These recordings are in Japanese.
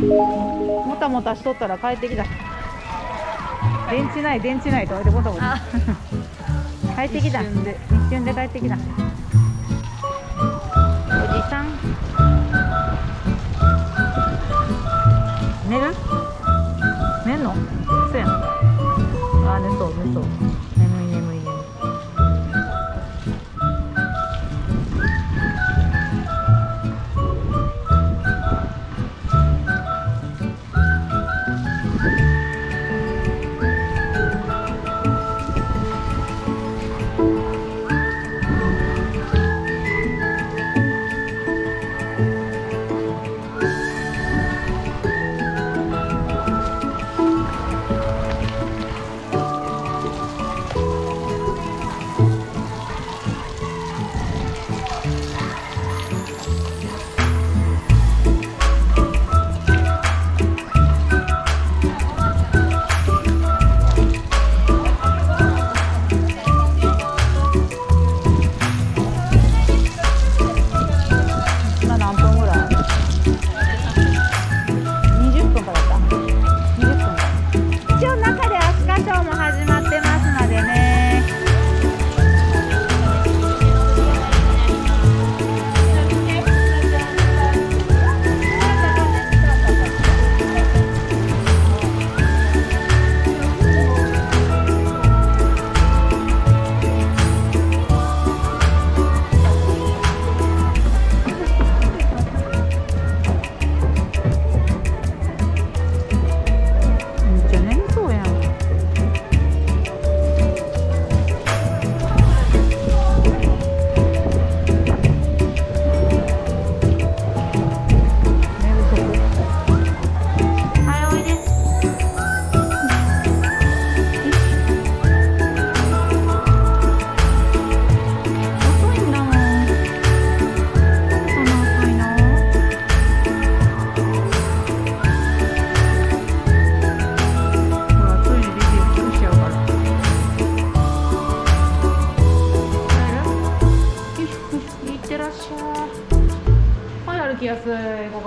もたもたしとったら帰ってきた。電池ない電池ないと思ってもたもた帰ってきた。一瞬で帰ってきた。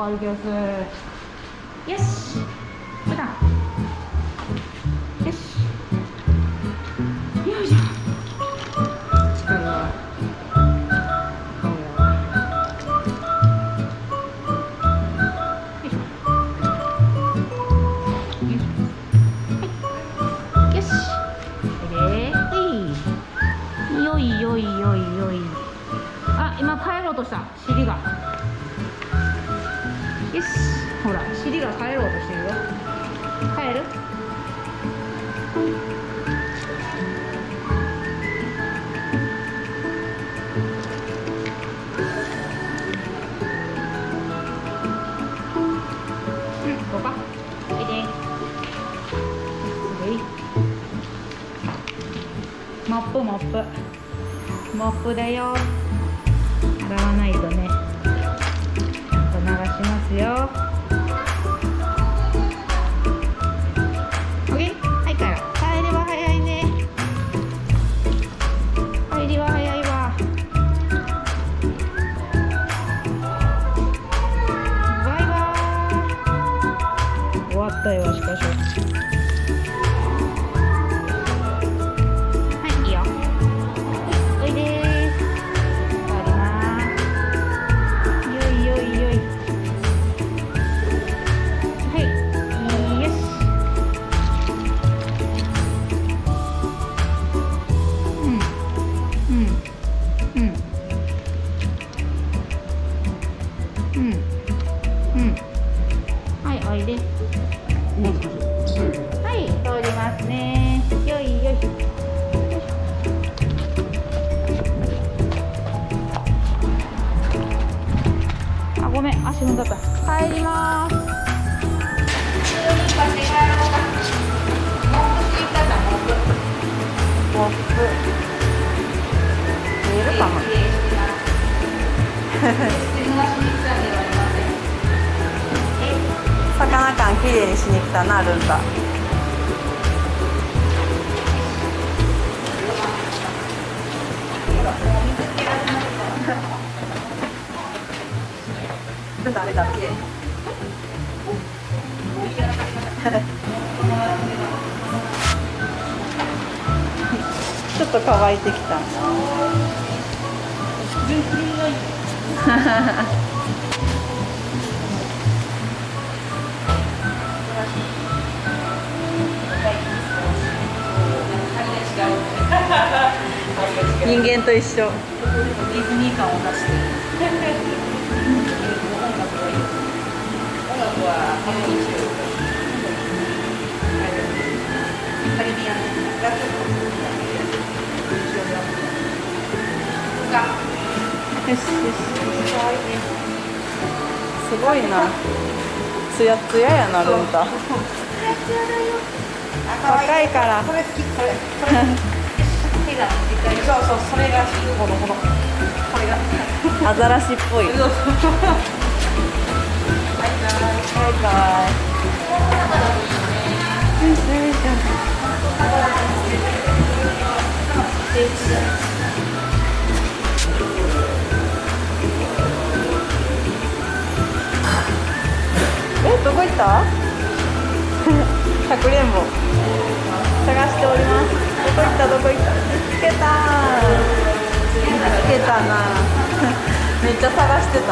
all gives uh, yes. マップマップ。マップだよ。洗わないとね。ごめん足踏んだった。帰ります。見えるかな。魚感きれいにしに来たなルンタ。誰だっけ？ちょっと乾いてきた。人間と一緒。ディズニー感を出してはカリビアンがちょっとよしよしすごいな。つやつややなルンタ。若いから。これ好きこれそうそうそれがほどほどこれが。アザラシっぽいえどこ行った？かくれんぼ。探しております。どこ行った？どこ行った？見つけた。見つけたな。めっちゃ探してた。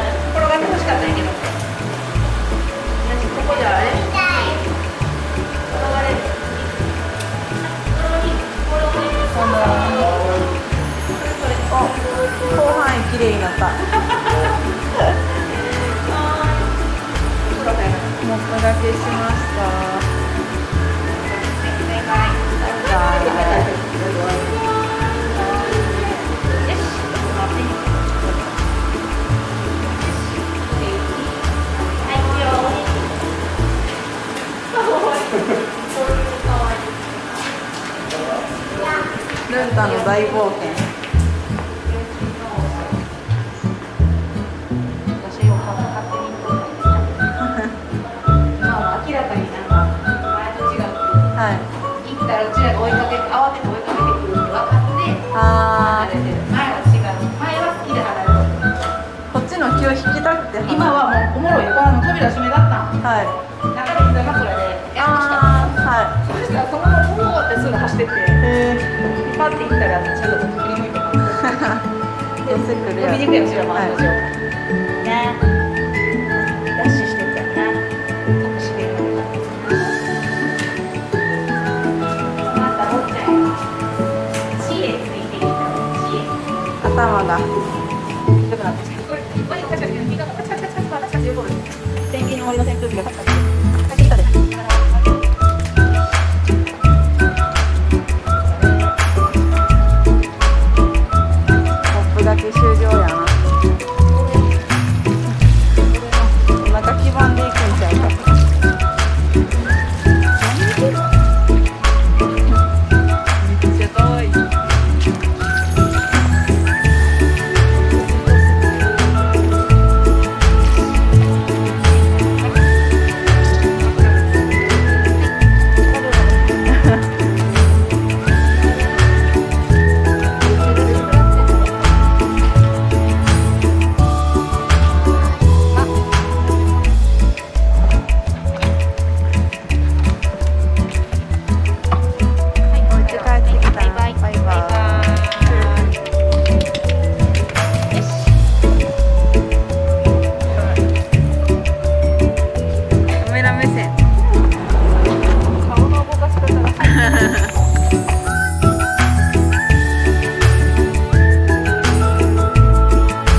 を引きたくて今はもうおもろい。この扉閉めだったんはい。中で膝枕でやしたはい。そしたらそのままボーってすぐ走ってって。へパッて行ったらちゃんと振り向いてますえ寄せくるや見てくれよ後ろもはい案の定ねダッシュしてったよな隠し芸能またおっちゃんや知恵ついてきた知恵頭がよくなってきたこれこれカチャカチャカチャカチャカチャカチャカチャカチャカチャカチャペンギンの森の扇風機がカチャカチャ